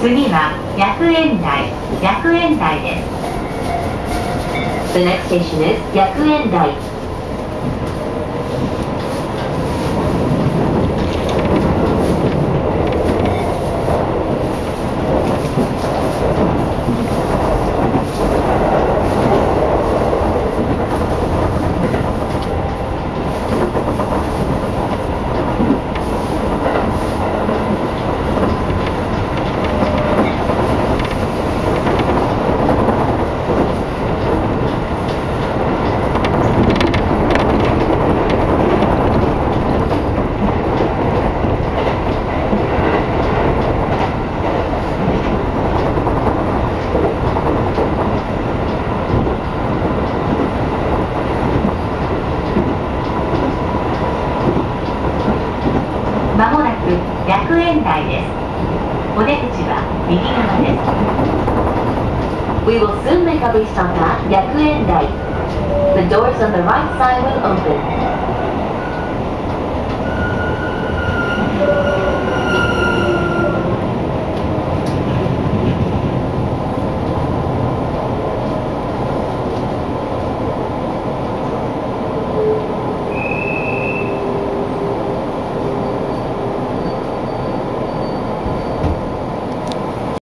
次は薬園台薬園台です The next station is 薬園台100円台です。お出口は右側です。We will soon make a restart at 100円台。The doors on the right side will open.